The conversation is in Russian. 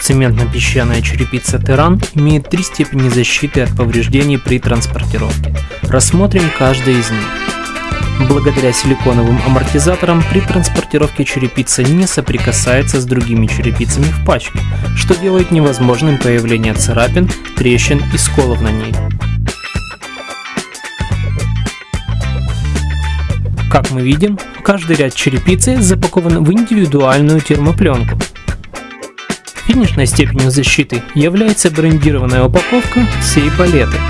Цементно-песчаная черепица Терран имеет три степени защиты от повреждений при транспортировке. Рассмотрим каждый из них. Благодаря силиконовым амортизаторам при транспортировке черепица не соприкасается с другими черепицами в пачке, что делает невозможным появление царапин, трещин и сколов на ней. Как мы видим, каждый ряд черепицы запакован в индивидуальную термопленку. Финишной степенью защиты является брендированная упаковка всей палеты –